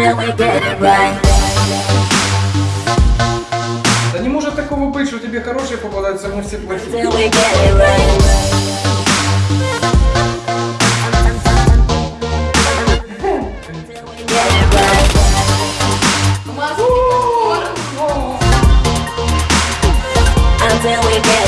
until we get it right. Да не может такого быть, что тебе хорошие попадаются, а мы все плохие. Till we get it right. Till we get it right. Маски попкорн. Until we get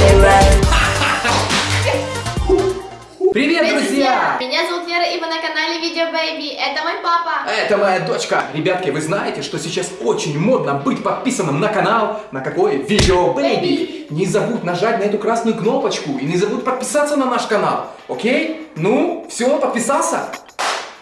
Бэйби. Это мой папа. Это моя дочка. Ребятки, вы знаете, что сейчас очень модно быть подписанным на канал, на какой? Видео Бэйби. Не забудь нажать на эту красную кнопочку и не забудь подписаться на наш канал. Окей? Ну, все, подписался?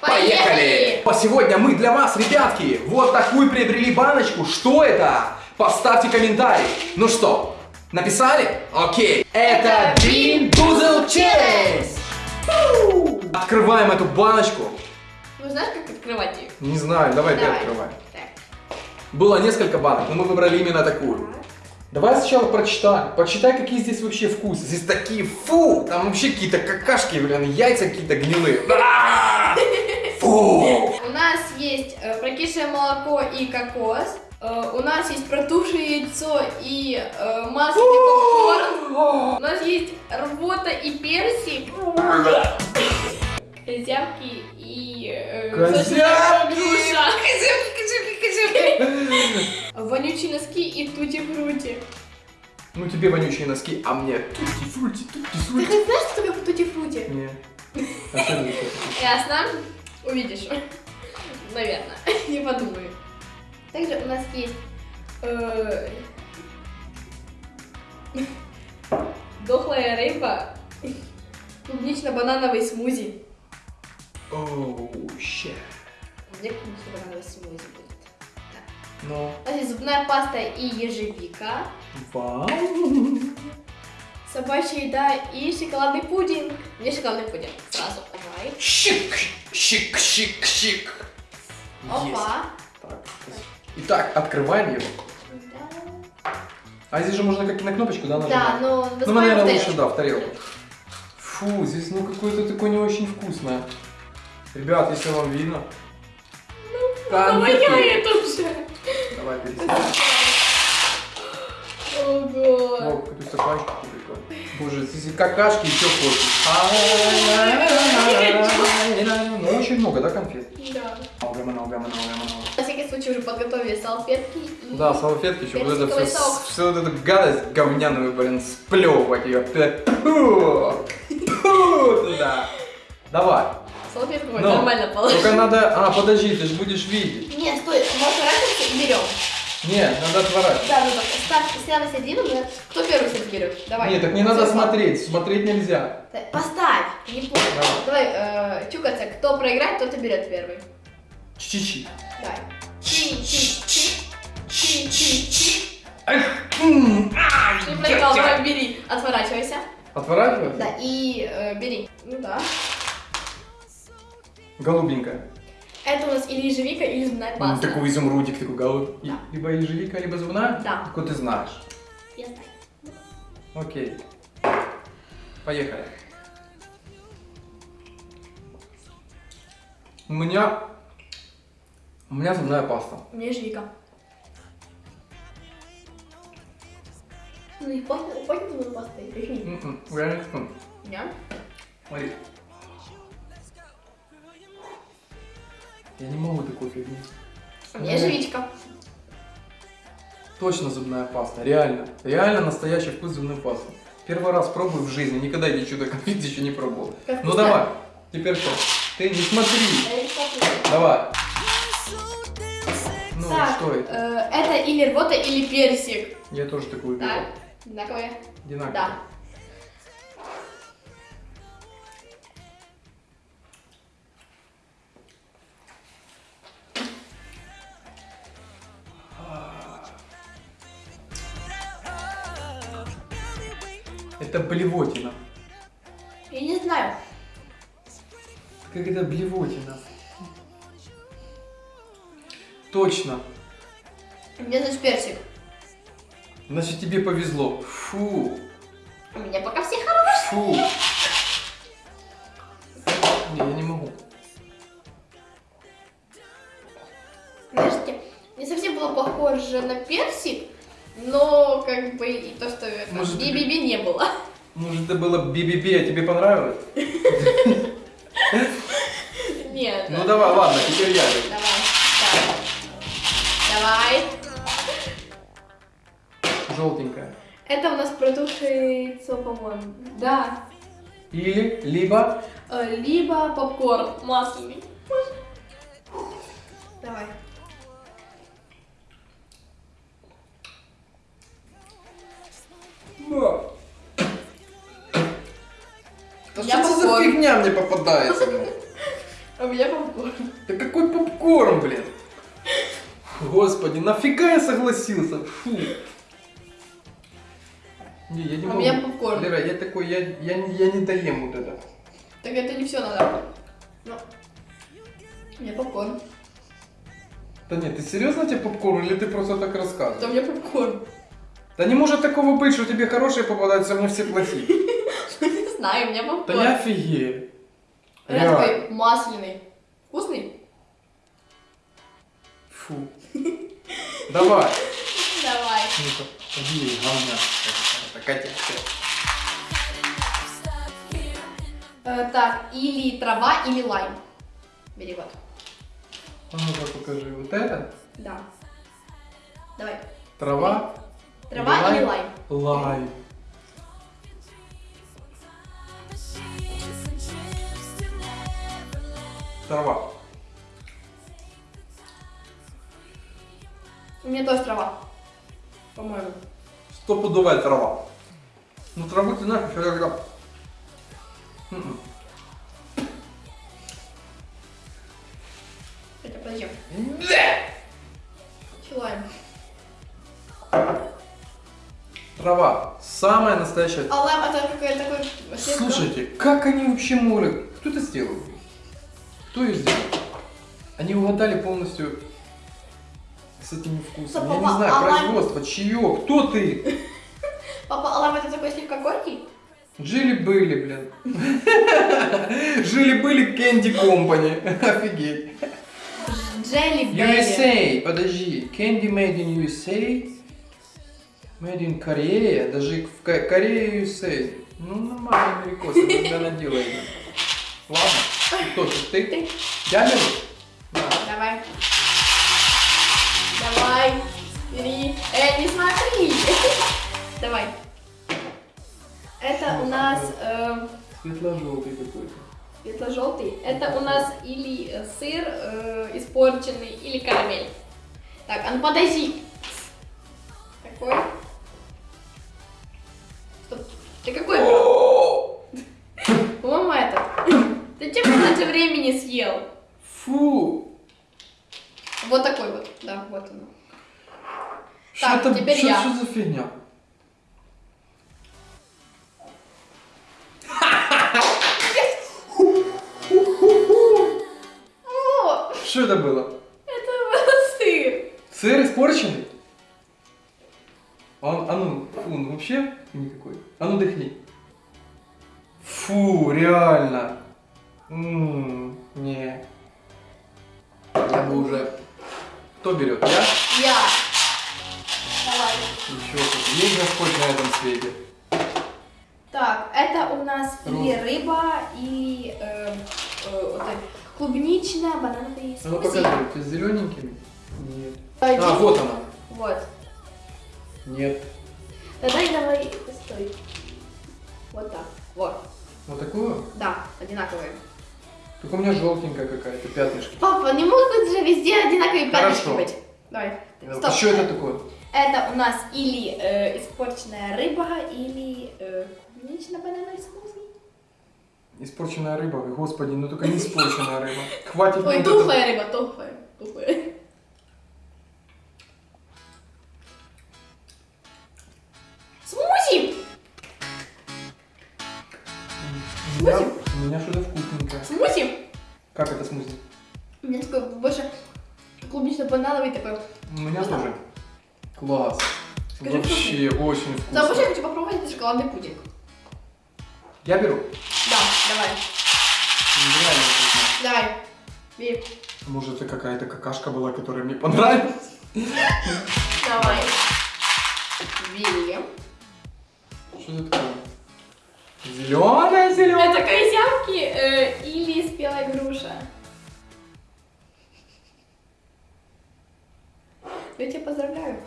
Поехали! А сегодня мы для вас, ребятки, вот такую приобрели баночку. Что это? Поставьте комментарий. Ну что, написали? Окей. Это Bean Boozled Challenge. Фу! Открываем эту баночку. Ну знаешь, как открывать ее? Не знаю, давай ты Давай. открывай. Так. Было несколько банок, но мы выбрали именно такую. Давай сначала прочитай. Почитай, какие здесь вообще вкусы. Здесь такие, фу, там вообще какие-то какашки, блин, яйца какие-то гнилые. А! Фу! У нас есть э, прокисшее молоко и кокос. Э, у нас есть протухшее яйцо и э, масло и попкорн. У нас есть рвота и персик. Козявки и... э, Козявки! Козявки, козявки, козявки. Вонючие носки и тути-фрути. Ну тебе вонючие носки, а мне тутти-фрути, Ты тутти-фрути. хоть знаешь, что такое тути-фрути? Не. Что это такое? Ясно. Увидишь. Наверное. Не подумаю. Также у нас есть э, дохлая рыба, клубнично-банановый смузи. Оу, щет. Где клубнично-банановый смузи будет? Ну, У нас есть зубная паста и ежевика, вау. собачья еда и шоколадный пудинг. Мне шоколадный пудинг сразу. Давай. Щик, щик, щик, щик. Есть. Опа. Так, Итак, открываем его. А здесь же можно как на кнопочку, да, нажимать? Да, но Ну, наверное, лучше, да, в тарелку. Фу, здесь, ну, какое-то такое не очень вкусное. Ребят, если вам видно. Ну, конфетки. моя это уже. Давай, пересадим. Ого. О, какой стаканчик прикольный. Боже, здесь какашки, и что хочешь. Ну, очень много, да, конфет? Да. Много, много, много, много. На всякий случай уже подготовили салфетки. Да, салфетки еще, вот это все, всю вот эту гадость говняную, блин, сплевывать ее. Туда. Давай. Салфетку Ну, нормально положить. Только надо... А, подожди, ты же будешь видеть. Нет, стой, мы отворачиваемся и берем. Нет, надо отворачивать. Да, ну так, ставь на середину, да? кто первый всех берет? Давай. Нет, так не надо смотреть, смотреть нельзя. Поставь, не понял. Давай, э, чукаться, кто проиграет, тот и берет первый. Чи-чи-чи. Давай. Чи-чи-чи. Чи-чи-чи. Эх, Ты проиграл, давай бери. Отворачивайся. Отворачивать? Да, и э, бери. Ну да. Голубенькая. Это у нас или ежевика, или зубная паста. Такой изумрудик, такой голубь. Да. Либо ежевика, либо зубная? Да. Такой ты знаешь. Я знаю. Окей. Поехали. У меня... У меня зубная паста. У меня ежевика. Ну и пахнет, пахнет зубной пастой. Прикинь. Реально. Да? Смотри. Я не могу такой фигни. У меня ежевичка. Точно зубная паста, реально. Реально настоящий вкус зубной пасты. Первый раз пробую в жизни, никогда эти чудо конфет еще не пробовал. Как Ну давай, теперь что? Ты не смотри. Давай. Ну, Так, что это? э, это или рвота, или персик. Я тоже такую беру. Так, одинаковые. Одинаково. Да. Это блевотина. Я не знаю. Как это блевотина? Точно. Меня значит персик. Значит, тебе повезло. Фу. У меня пока все хорошие. Фу. Не, я не могу. похоже на персик, как бы и то, что би-би-би не было. Может, это было би-би-би, а тебе понравилось? Нет. Ну давай, ладно, теперь я. Давай. Давай. Давай. Желтенькая. Это у нас протухшее яйцо, по-моему. Да. Или, либо... Э, Либо попкорн масляный. Давай. Да Я что это за попкорн. фигня мне попадается, блин? А у меня попкорн. Да какой попкорн, блин? Господи, нафига я согласился? Фу. Не, я не А у могу. меня попкорн. Лера, я такой, я, я, не- я не доем вот это. Так это не все надо. У меня попкорн. Да нет, ты серьезно тебе попкорн или ты просто так у рассказываешь? меня попкорн. Да не может такого быть, что тебе хорошие попадаются, а мне все плохие. Знаю, у меня Да попкорн. я офигею. Реально. такой масляный. Вкусный? Фу. Давай. Давай. Ну-ка, иди, говня. Это Катя. Э, так, или трава, или лайм. Бери вот. А ну-ка покажи. Вот это? Да. Давай. Трава? Трава или лайм? Лайм. Трава. У меня тоже трава. По-моему. Стопудовая трава. Ну траву ты знаешь, еще когда... М-м. Хотя, подожди. Бля! Че лайм? Трава. Самая настоящая. А лайм это какая-то такой... Слушайте, как они вообще могут? Кто это сделал? Кто ее сделал? Они угадали полностью с этими вкусами. Стоп, Я не папа, знаю, а лайм- производство, чье, кто ты? Папа, а лайм это такой слегка горький? Жили-были, блин. Жили-были Candy Company. Офигеть. Белли. USA, подожди. Candy made in USA. Made in Korea. Даже в Ко- Корее USA. Ну, нормально, америкосы, когда наделали. Ладно. Кто тут? Ты? Я беру? Да. Давай. Давай. Бери. Эй, не смотри. Давай. Это у нас э, Светло-желтый какой-то. светло-желтый. Это у нас или э, сыр э, испорченный, или карамель. Так, а ну подожди. Какой? Времени съел? Фу! Вот такой вот. Да, вот он. Что Так, это теперь что, я. что за фигня? Что это было? это был сыр. Сыр испорченный? Он, а ну, фу, он вообще никакой. А ну дыхни. Фу, реально. М, не. Я бы уже... Кто берет? Я? Я. Давай. Еще тут. Есть Господь на этом свете. Так, это у нас Роза. рыба, и э, э, вот так, клубничная, банановый А ну покажи, ты с зелененькими? Нет. Один. А, вот она. Вот. Нет. Тогда давай, стой. Вот так. Вот. Вот такую? Да, одинаковые. Только у меня желтенькая какая-то, пятнышки. Папа, не могут же везде одинаковые пятнышки Хорошо. быть. Давай. Стоп. Что это такое? Это у нас или э, испорченная рыба, или э, клубнично-банановый смузи. Испорченная рыба. Господи, ну только не испорченная рыба. Хватит Ой, тухлая рыба, тухлая. Тухлая. Хочу попробовать этот шоколадный пудинг. Я беру. Да, давай. Реально вкусно. Давай. Бери. Может это какая-то какашка была, которая мне понравилась? Давай. Бери. Что это такое? Зеленая, зеленая. Это козявки э, или спелая груша. Я тебя поздравляю.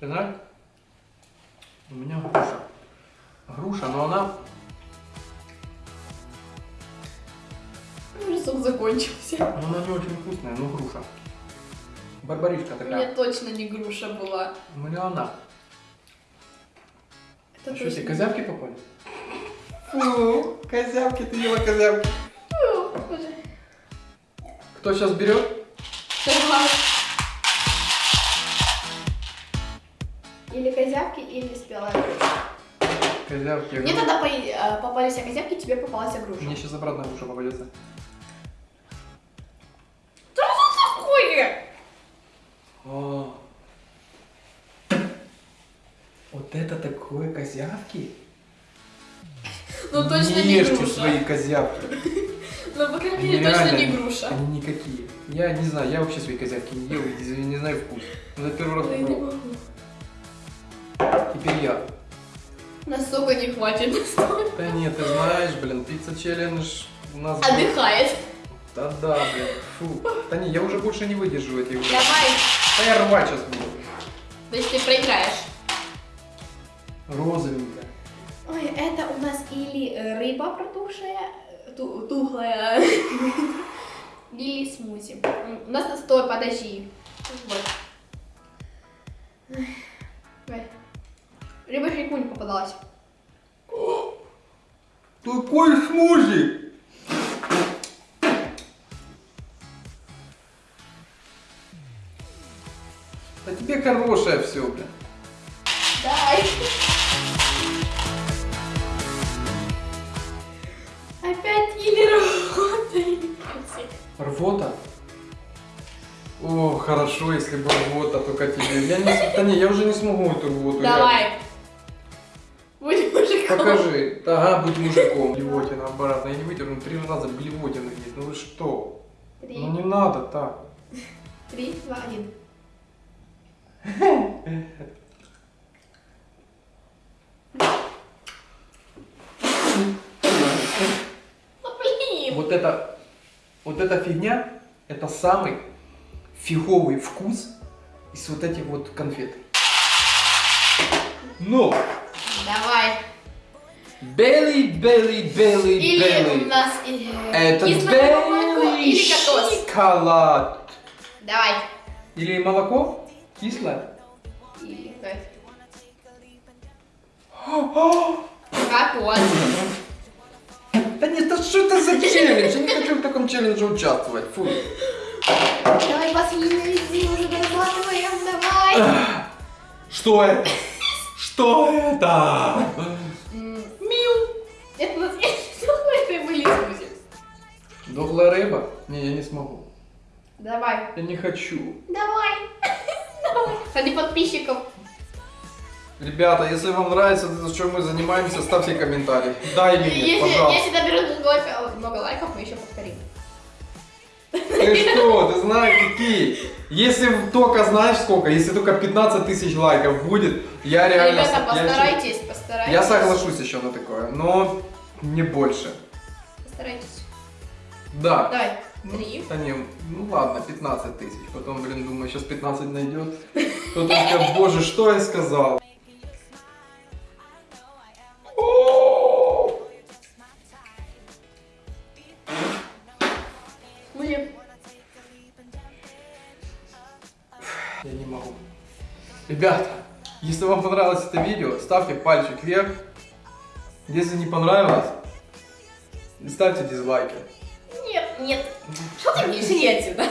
Нравится? У меня груша. Груша, но она... Уже сок закончился. но она не очень вкусная, но груша. Барбаришка У меня такая. точно не груша была. У меня она. Это Что, точно. тебе козявки попали? Фу, козявки, ты ела козявки. Фу. Кто сейчас берет? Давай. Козявки, или спелая груша. Козявки. Мне тогда по- э, попались козявки, тебе попалась груша. Мне сейчас обратно груша попадется. Что это такое? О. Вот это такое козявки? Ну точно не Ешьте груша. свои козявки. Ну, по крайней мере, точно не груша. Они никакие. Я не знаю, я вообще свои козявки не ел, и не знаю вкус. Ну, это первый раз не попробовал. Могу. Теперь я. Настолько не хватит. Да нет, ты знаешь, блин, пицца челлендж у нас... Отдыхает. Да да, блин, фу. Да не, я уже больше не выдержу этих... Давай. Да я рвать сейчас буду. Значит, ты проиграешь. Розовенькая. Ой, это у нас или э, рыба протухшая, э, ту- тухлая, или смузи. У нас настой, подожди. Вот. Не попадалась. Такой смузи! А тебе хорошее все, блин. Дай. Опять или работает. Рвота? О, хорошо, если бы рвота только тебе. Я не, да не, я уже не смогу эту рвоту. Давай. Мужиком. Покажи. Ага, будь мужиком. Блевотина обратно. Я не выдержу, три раза блевотина есть. Ну вы что? Три, Ну не надо так. три, два, один. Блин. Вот это, вот эта фигня, это самый фиговый вкус из вот этих вот конфет. Но! Давай. Белый, белый, белый, Или у белый. нас э, Это молоко белый или кокос. шоколад. Давай. Или молоко кислое. Или. Кокос. Да нет, да что это за челлендж? Я не хочу в таком челлендже участвовать. Фу. Давай последний уже дорабатываем, давай. Что это? Что это? Это у нас есть это были смузи. Дохлая рыба? Не, я не смогу. Давай. Я не хочу. Давай. Давай. Ради подписчиков. Ребята, если вам нравится то, чем мы занимаемся, ставьте комментарий. Да или нет, Если, пожалуйста. если наберут много лайков, много лайков, мы еще повторим. Ты что, ты знаешь какие? Если только знаешь сколько, если только 15 тысяч лайков будет, я реально... Ребята, я постарайтесь, постарайтесь. Я соглашусь еще на такое, но не больше. Постарайтесь. Да. Давай. Ну, Три. Да не, ну ладно, 15 тысяч. Потом, блин, думаю, сейчас 15 найдет. Кто-то скажет, боже, что я сказал? Блин. Я не могу. Ребята, если вам понравилось это видео, ставьте пальчик вверх. Если не понравилось, ставьте дизлайки. Нет, нет. Что ты мне иди отсюда?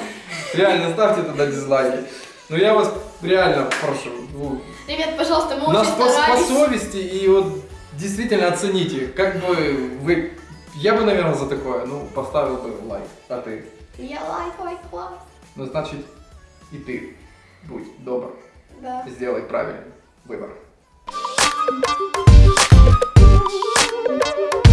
Реально, ставьте тогда дизлайки. Но я вас реально прошу, ну, Ребят, пожалуйста, мы на очень по, по старались. совести и вот действительно оцените, как бы вы... Я бы, наверное, за такое, ну, поставил бы лайк, а ты? Я лайк, лайк, лайк. Ну, значит, и ты будь добр, Да. сделай правильный выбор. Thank you.